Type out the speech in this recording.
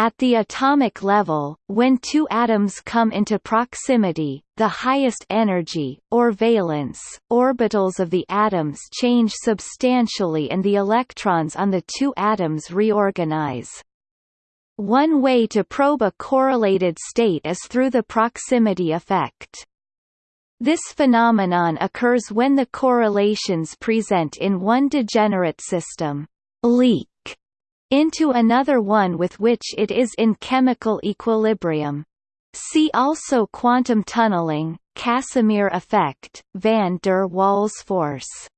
At the atomic level, when two atoms come into proximity, the highest energy, or valence, orbitals of the atoms change substantially and the electrons on the two atoms reorganize. One way to probe a correlated state is through the proximity effect. This phenomenon occurs when the correlations present in one degenerate system leak into another one with which it is in chemical equilibrium. See also quantum tunneling, Casimir effect, van der Waals force.